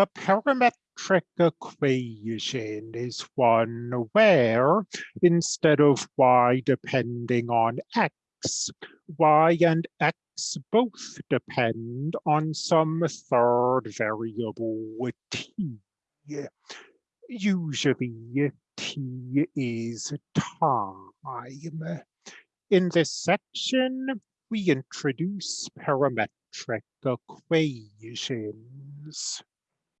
A parametric equation is one where, instead of y depending on x, y and x both depend on some third variable t. Usually t is time. In this section, we introduce parametric equations.